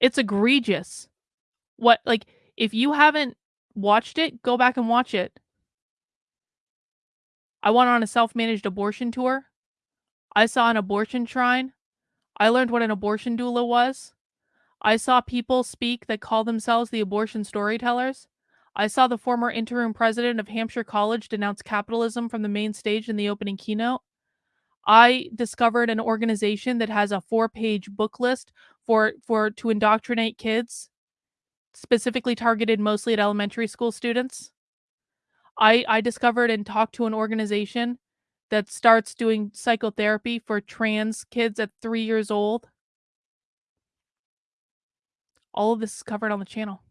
It's egregious. What like, if you haven't watched it, go back and watch it. I went on a self-managed abortion tour. I saw an abortion shrine. I learned what an abortion doula was. I saw people speak that call themselves the abortion storytellers. I saw the former interim president of Hampshire College denounce capitalism from the main stage in the opening keynote. I discovered an organization that has a four-page book list for for to indoctrinate kids, specifically targeted mostly at elementary school students. I I discovered and talked to an organization that starts doing psychotherapy for trans kids at 3 years old. All of this is covered on the channel.